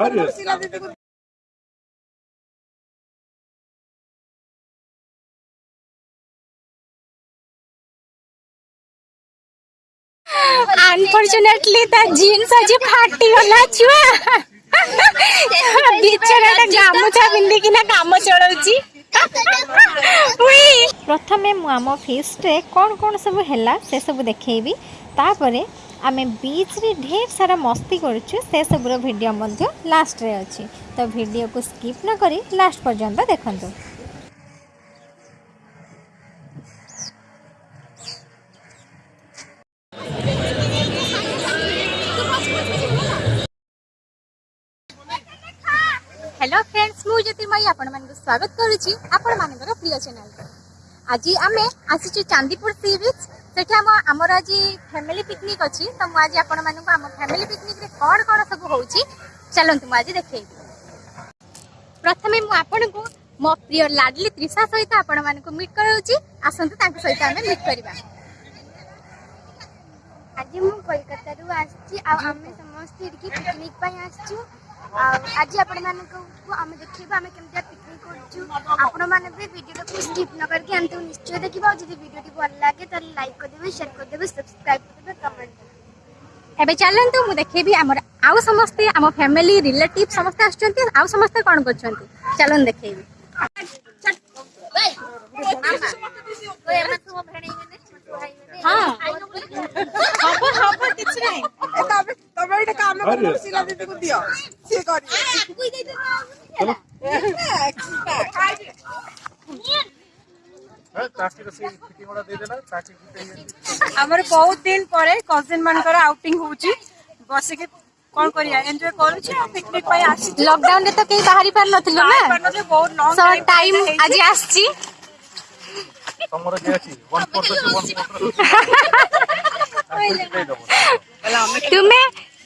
Hayır. Unfortunately তা jeans আজি ফাটিগলা ছুয়া ବିଛଣାଟା ଗାମୁଛା ପିନ୍ଧିକିନା କାମ ଚଳଉଛି ପ୍ରଥମେ ମୁଁ ଆମ ଫିଷ୍ଟରେ କ'ଣ କ'ଣ ସବୁ ହେଲା ସେସବୁ ଦେଖେଇବି ତାପରେ ଆମେ ବିଚ୍ରେ ଢେର ସାରା ମସ୍ତି କରୁଛୁ ସେସବୁର ଭିଡ଼ିଓ ମଧ୍ୟ ଲାଷ୍ଟରେ ଅଛି ତ ଭିଡ଼ିଓକୁ ସ୍କିପ୍ ନ କରି ଲାଷ୍ଟ ପର୍ଯ୍ୟନ୍ତ ଦେଖନ୍ତୁ হ্যালো ফ্রেন্ডস মু জ্যোতির্ময়ী আপনার স্বাগত করুছি আপনার প্রিয় চ্যানেল আজি আমি আসিছু চাঁদিপুর সি বিচ ସେଠି ଆମ ଆମର ଆଜି ଫ୍ୟାମିଲି ପିକନିକ୍ ଅଛି ତ ମୁଁ ଆଜି ଆପଣମାନଙ୍କୁ ଆମ ଫ୍ୟାମିଲି ପିକନିକ୍ରେ କ'ଣ କ'ଣ ସବୁ ହେଉଛି ଚାଲନ୍ତୁ ମୁଁ ଆଜି ଦେଖେଇବି ପ୍ରଥମେ ମୁଁ ଆପଣଙ୍କୁ ମୋ ପ୍ରିୟ ଲାଡଲି ତ୍ରିଷା ସହିତ ଆପଣମାନଙ୍କୁ ମିଟ୍ କରାଉଛି ଆସନ୍ତୁ ତାଙ୍କ ସହିତ ଆମେ ମିଟ୍ କରିବା ଆଜି ମୁଁ କୋଲକାତାରୁ ଆସିଛି ଆଉ ଆମେ ସମସ୍ତେ ଏଠିକି ପିକନିକ୍ ପାଇଁ ଆସିଛୁ আজ আপনার আমি দেখবা আমি কেমি পিকনিক করছু আপনার বি ভিডিওটা স্কিপ ন করি অন্ত নিশ্চয় দেখবা যদি ভিডিওটি ভাল লাগে তাহলে লাইক করেদেবে সেয়ার করেদেবে সবসক্রাইব করেদেবে কমেন্ট এবে চলতু মু দেখেবি আমার আউ সমস্তে আমার ফ্যামিলি রিলেটিভ সমস্তে আসছেন আউ সমস্তে কোন করছেন চলুন দেখেবি হ্যাঁ হব হব কিছু নাই তবে তবে এটা কাম করে দিও বিয়ে করে ଆମର ବହୁତ ଦିନ ପରେ କଜିନ ମାନଙ୍କର ଆଉଟିଂ ହଉଛି ବସିକି କଣ କରିବା ଏନ୍ଜୟ କରୁଛି ଆଉ ପିକନିକ ପାଇଁ ଆସିଛି ଲକଡାଉନ ରେ ତ କେହି ବାହାରି ପାରିନଥିଲୁ ନା ବହୁତ ଲଙ୍ଗ ଟାଇମ ଆଜି ଆସିଛି ତମର ଯେ ଅଛି 1 4 1 4 ତୁମେ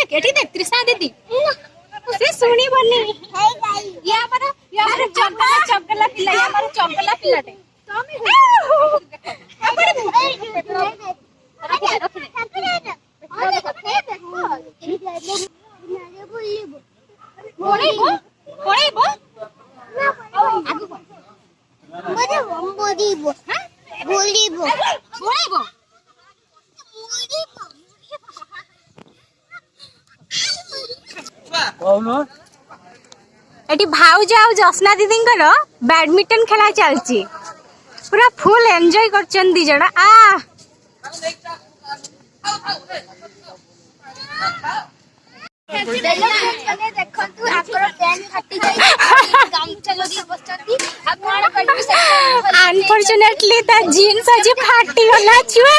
देख एठी देख तृष्णा दीदी ସେ ଶୁଣିବନି ଇଏ ଆମର ଇଏ ଆମର ଚଗଲା ଚଗଲା ପିଲା ଇଏ ଆମର ଚଗଲା ପିଲାଟେ ପଳେଇବ ପଳେଇବ ବୁଲିବ ବୁଲିବ এটি ভাউজ আউ জসনা দিদিঙ্কর ব্যাডমিন্টন খেলা চালছি পুরা ফুল এনজয় করছেন দি জন আ ଦେଖନ୍ତୁ ଆଙ୍କର ପ୍ୟାଣ୍ଟ ଫାଟି ଯାଇଛି ଗାମୁଛା ଲଗେଇ ବସିଛନ୍ତି ଆଉ କଣ କରିବି ଅନଫର୍ଚୁନେଟଲି ତା ଜିନ୍ସ ଆଜି ଫାଟିଗଲା ଛୁଆ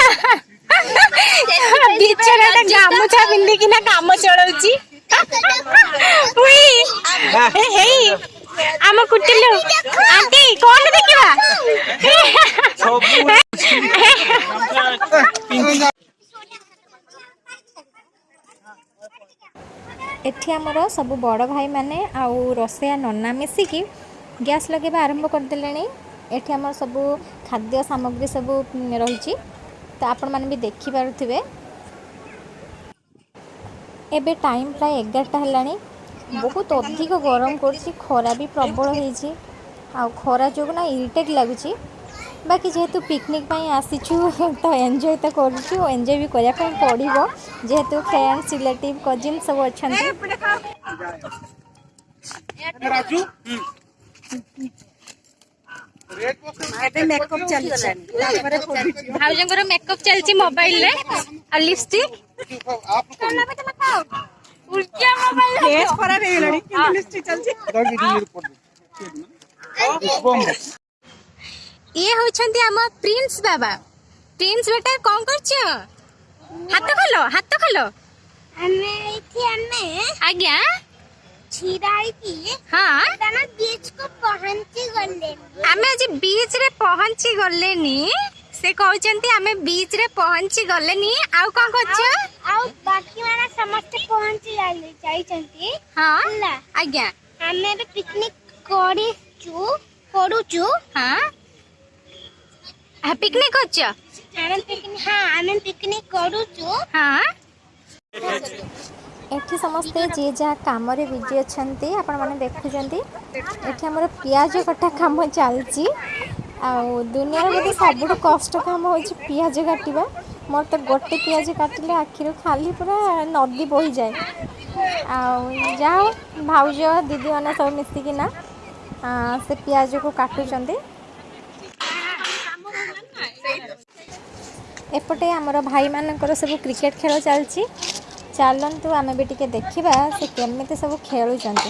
ବିଚରାଟା ଗାମୁଛା ପିନ୍ଧିକିନା କାମ ଚଳଉଛି ଆମ କୁଟିଲୁ ଆଣ୍ଟି କଣ ଦେଖିବା ଏଠି ଆମର ସବୁ ବଡ଼ ଭାଇମାନେ ଆଉ ରୋଷେଇଆ ନନା ମିଶିକି ଗ୍ୟାସ୍ ଲଗାଇବା ଆରମ୍ଭ କରିଦେଲେଣି ଏଠି ଆମର ସବୁ ଖାଦ୍ୟ ସାମଗ୍ରୀ ସବୁ ରହିଛି ତ ଆପଣମାନେ ବି ଦେଖିପାରୁଥିବେ ଏବେ ଟାଇମ୍ ପ୍ରାୟ ଏଗାରଟା ହେଲାଣି ବହୁତ ଅଧିକ ଗରମ କରୁଛି ଖରା ବି ପ୍ରବଳ ହେଇଛି ଆଉ ଖରା ଯୋଗୁଁ ନା ଇରିଟେଟ୍ ଲାଗୁଛି ବାକି ଯେହେତୁ ପିକ୍ନିକ୍ ପାଇଁ ଆସିଛୁ ତ ଏନ୍ଜୟ ତ କରୁଛୁ ଏନ୍ଜୟ ବି କରିବା ପାଇଁ ପଡ଼ିବ ଯେହେତୁ ଫ୍ରେଣ୍ଡସ୍ ରିଲେଟିଭ୍ କଜିନ୍ ସବୁ ଅଛନ୍ତି ଭାଉଜଙ୍କର ମେକଅପ୍ ଚାଲିଛି ମୋବାଇଲରେ ଆଉ ଲିପଷ୍ଟିକ୍ ଇଏ ହେଉଛନ୍ତି ଆମ ପ୍ରିନ୍ସ ବାବା ପ୍ରିନ୍ସ ବେଟା କ'ଣ କରୁଛ ହାତ ଖୋଲ ହାତ ଖୋଲ ଆମେ ଏଇଠି ଆଜ୍ଞା ଛିଡ଼ା ହେଇକି ହଁ କାରଣ ବିଚ୍ ଆମେ ଆଜି ବିଚ୍ ରେ ପହଞ୍ଚି ଗଲେଣି ସେ କହୁଛନ୍ତି ଆମେ ବିଚ୍ ରେ ପହଞ୍ଚି ଗଲେନି ଆଉ କ'ଣ କରୁଛୁ ଆଉ ବାକି ମାନେ ସମସ୍ତେ ପହଞ୍ଚି ଯାଇଛନ୍ତି ହଁ ହେଲା ଆଜ୍ଞା ଆମେ ଏବେ ପିକନିକ କରିଛୁ କରୁଛୁ ହଁ ପିକନିକ କରୁଛ ଆମେ ପିକନିକ ହଁ ଆମେ ପିକନିକ କରୁଛୁ ହଁ ଏଠି ସମସ୍ତେ ଯିଏ ଯାହା କାମରେ ବିଜି ଅଛନ୍ତି ଆପଣମାନେ ଦେଖୁଛନ୍ତି ଏଠି ଆମର ପିଆଜ କଟା କାମ ଚାଲିଛି ଆଉ ଦୁନିଆର ବୋଧେ ସବୁଠୁ କଷ୍ଟ କାମ ହେଉଛି ପିଆଜ କାଟିବା ମୋର ତ ଗୋଟେ ପିଆଜ କାଟିଲେ ଆଖିରୁ ଖାଲି ପୁରା ନଦୀ ବୋହିଯାଏ ଆଉ ଯାହା ହଉ ଭାଉଜ ଦିଦିମାନେ ସବୁ ମିଶିକିନା ସେ ପିଆଜକୁ କାଟୁଛନ୍ତି ଏପଟେ ଆମର ଭାଇମାନଙ୍କର ସବୁ କ୍ରିକେଟ୍ ଖେଳ ଚାଲିଛି ଚାଲନ୍ତୁ ଆମେ ବି ଟିକେ ଦେଖିବା ସେ କେମିତି ସବୁ ଖେଳୁଛନ୍ତି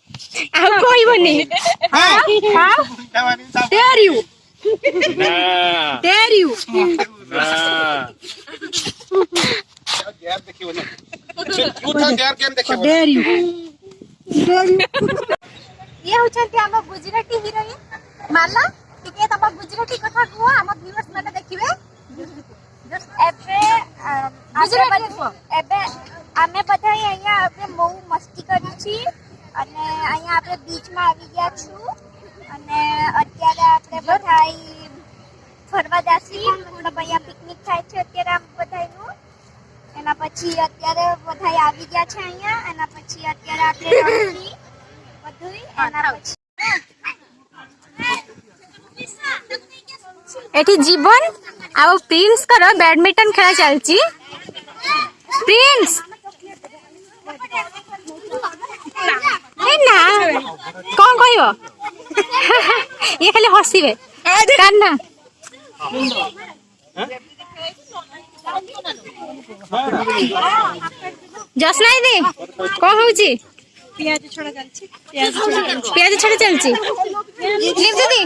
ଆଉ କହିବନି dare you dare you dare you ଇଏ ହଉଛନ୍ତି ଆମ ଗୁଜୁରାଟୀ ହିରୋଇନ ମାଲା ଟିକେ ତମ ଗୁଜୁରାଟୀ କଥା କୁହ ଆମ ଭିଉଅର୍ସ ମାନେ ଦେଖିବେ ଏବେ ଗୁଜୁରାଟୀ କୁହ બેચમાં આવી ગયા છું અને અત્યારે આપણે બધાઈ ફરવા ダ સી થોડું બયા પિકનિક ચાલે છે અત્યારે આપણે બધાઈ નું એના પછી અત્યારે બધાઈ આવી ગયા છે અહીંયા એના પછી અત્યારે આતે બધવી येणार છે એઠી જીવન આ પિન્સ કરો બેડમિન્ટન ખેલા ચાલચી પિન્સ যাইব এ ইয়ে খালি হসিবে কান্না জসনাই দি কম হচ্ছে পেঁয়াজ ছড়া চলছি পেঁয়াজ ছড়া চালছি লিপ দিদি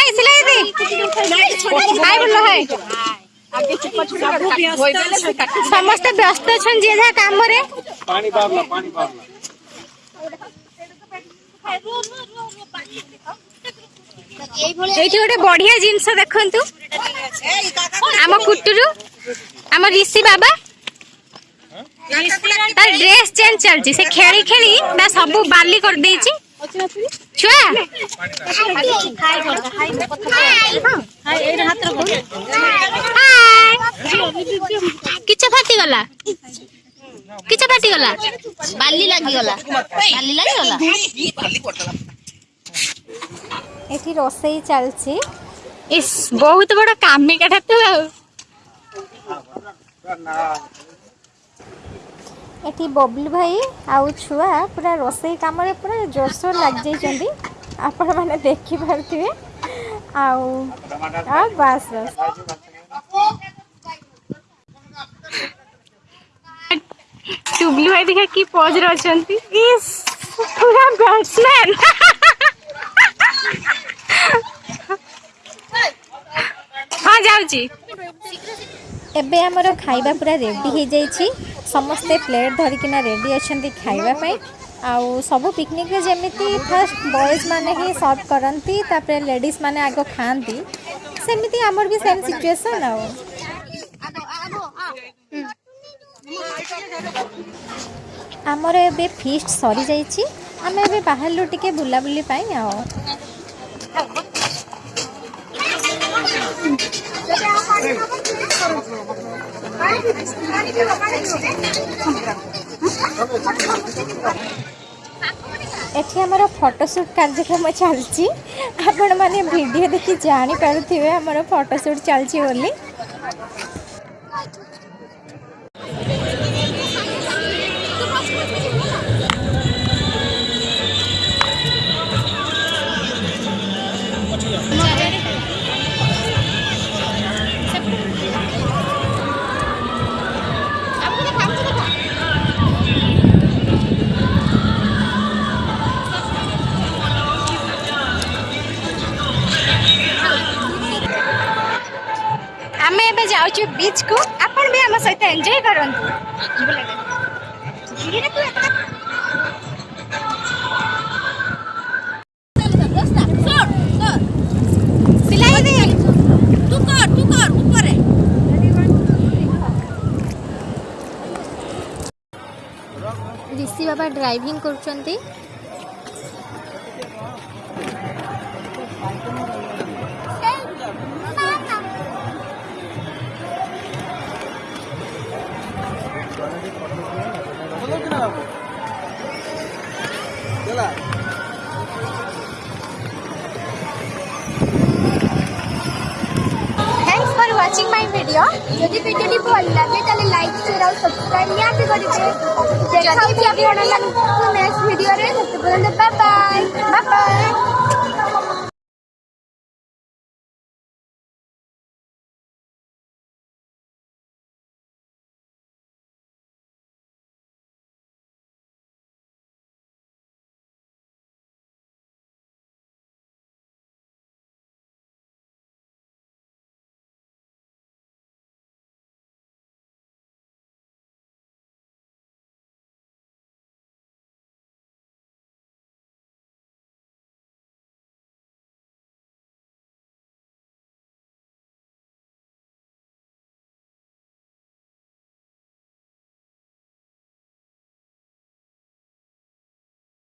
এই সিলাই বললো হয় ସମସ୍ତେ ବ୍ୟସ୍ତ ଅଛନ୍ତି ଯିଏ ଯାହା କାମରେ ଏଇଠି ଗୋଟେ ବଢିଆ ଜିନିଷ ଦେଖନ୍ତୁ ଆମ କୁଟୁରୁ ଆମ ରିଷି ବାବା ତାର ଡ୍ରେସ ଚେଞ୍ଜ ଚାଲିଛି ସେ ଖେଳି ଖେଳି ତା ସବୁ ବାଲି କରିଦେଇଛି ଛୁଆ ହାଇ কিচ্ছা ফাটি গলা কিচ্ছা ফাটি গলা বালি লাগি গলা বালি লাগি গলা এটি রোষেই চালছে ইস বহুত বড় কামিকাটা তো এটি ববলি ভাই আউ ছুয়া পুরা রোষেই কামরে পুরা লাগ লাগিযাইছেন আপনার মানে দেখি পারুথিবে ଆଉ আ ବାସ୍ ବାସ୍ ଟୁବ୍ଲୁ ଭାଇ ଦେଖିବା କି ପଜରେ ଅଛନ୍ତି ପୁରା ବ୍ୟାଟ୍ସମ୍ୟାନ୍ ହଁ ଯାଉଛି ଏବେ ଆମର ଖାଇବା ପୁରା ରେଡ଼ି ହେଇଯାଇଛି ସମସ୍ତେ ପ୍ଲେଟ୍ ଧରିକିନା ରେଡ଼ି ଅଛନ୍ତି ଖାଇବା ପାଇଁ ଆଉ ସବୁ ପିକନିକ୍ରେ ଯେମିତି ଫାଷ୍ଟ ବଏଜ୍ ମାନେ ହିଁ ସର୍ଭ କରନ୍ତି ତାପରେ ଲେଡ଼ିଜ୍ ମାନେ ଆଗ ଖାଆନ୍ତି ସେମିତି ଆମର ବି ସେମ୍ ସିଚୁଏସନ୍ ଆଉ ଆମର ଏବେ ଫିଷ୍ଟ ସରିଯାଇଛି ଆମେ ଏବେ ବାହାରିଲୁ ଟିକେ ବୁଲାବୁଲି ପାଇଁ ଆଉ ଏଠି ଆମର ଫଟୋସୁଟ୍ କାର୍ଯ୍ୟକ୍ରମ ଚାଲିଛି ଆପଣମାନେ ଭିଡ଼ିଓ ଦେଖି ଜାଣିପାରୁଥିବେ ଆମର ଫଟୋସୁଟ୍ ଚାଲିଛି ବୋଲି બીચ કો આપણ મે આમ સહિત એન્જોય કરંતુ બોલે ધીરે તું ঋষি বাবা যদি ভিডিওটি ভালো লাগে তাহলে লাইক শেয়ার আর সাবস্ক্রাইব নিহাতি করবে দেখা হচ্ছে আপনার নেক্সট ভিডিওরে সেতে পর্যন্ত বাই বাই বাই